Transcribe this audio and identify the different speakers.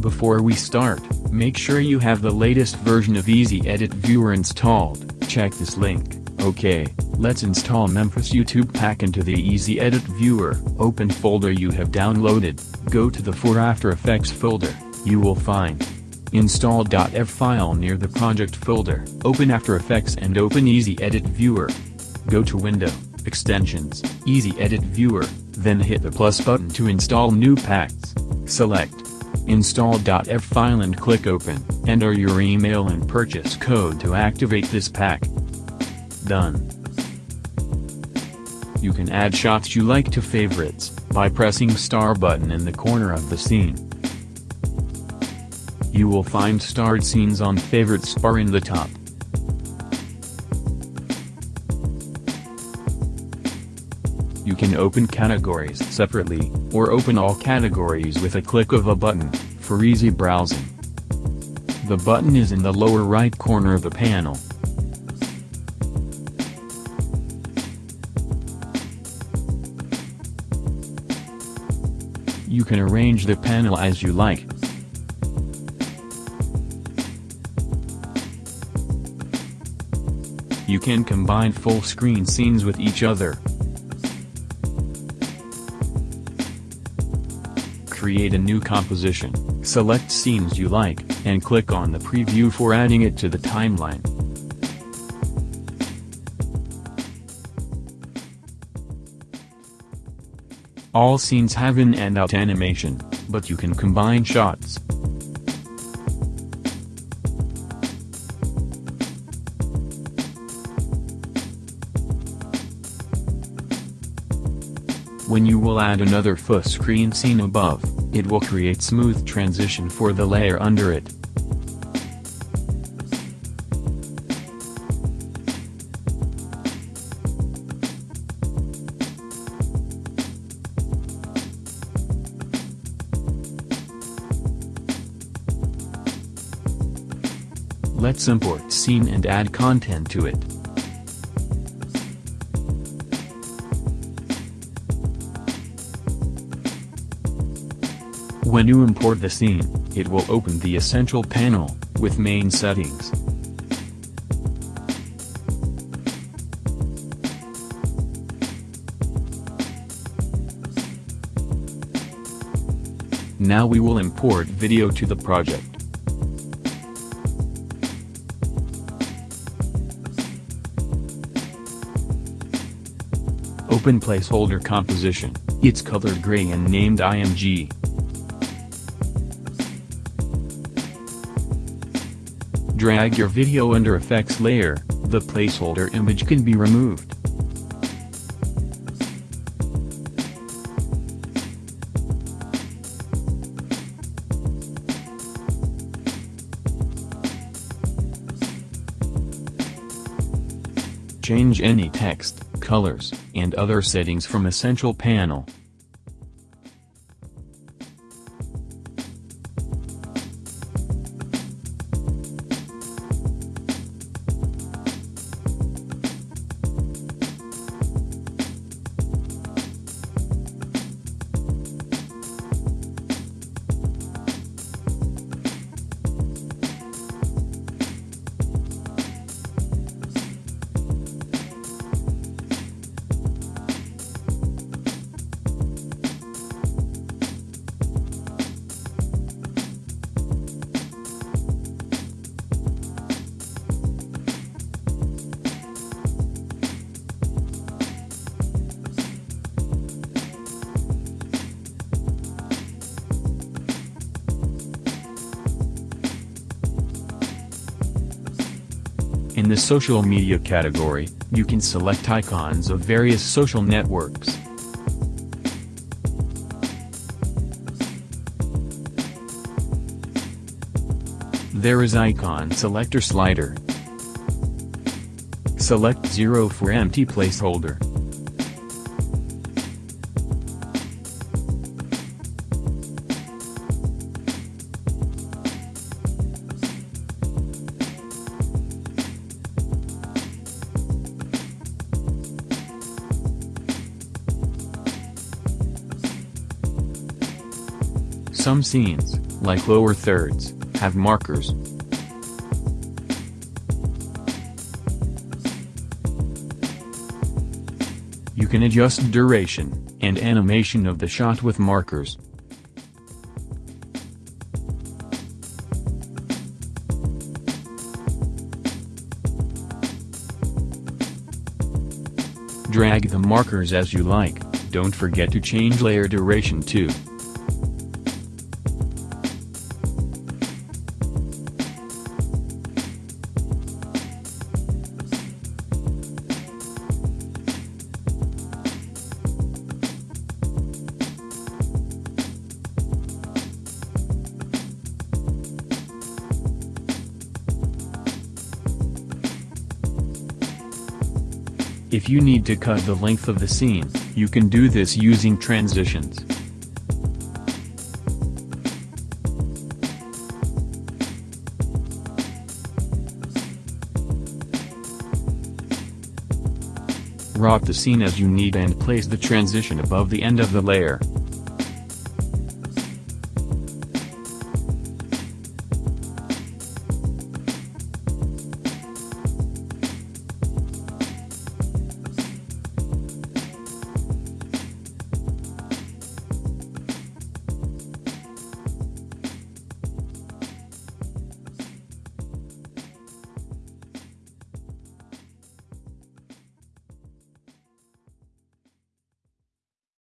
Speaker 1: Before we start, make sure you have the latest version of Easy Edit Viewer installed, check this link, ok, let's install Memphis YouTube Pack into the Easy Edit Viewer. Open folder you have downloaded, go to the For After Effects folder, you will find install.ev file near the project folder. Open After Effects and open Easy Edit Viewer. Go to Window, Extensions, Easy Edit Viewer, then hit the plus button to install new packs. Select install.ev file and click open. Enter your email and purchase code to activate this pack. Done. You can add shots you like to favorites, by pressing star button in the corner of the scene. You will find starred scenes on favorites bar in the top. You can open categories separately, or open all categories with a click of a button, for easy browsing. The button is in the lower right corner of the panel. You can arrange the panel as you like. You can combine full screen scenes with each other. Create a new composition, select scenes you like, and click on the preview for adding it to the timeline. All scenes have in and out animation, but you can combine shots. When you will add another full screen scene above, it will create smooth transition for the layer under it. Let's import scene and add content to it. When you import the scene, it will open the Essential panel, with main settings. Now we will import video to the project. Open placeholder composition, it's colored gray and named IMG. Drag your video under effects layer, the placeholder image can be removed. Change any text, colors, and other settings from Essential panel. In the social media category, you can select icons of various social networks. There is icon selector slider. Select 0 for empty placeholder. Some scenes, like lower thirds, have markers. You can adjust duration and animation of the shot with markers. Drag the markers as you like, don't forget to change layer duration too. If you need to cut the length of the scene, you can do this using transitions. Rock the scene as you need and place the transition above the end of the layer.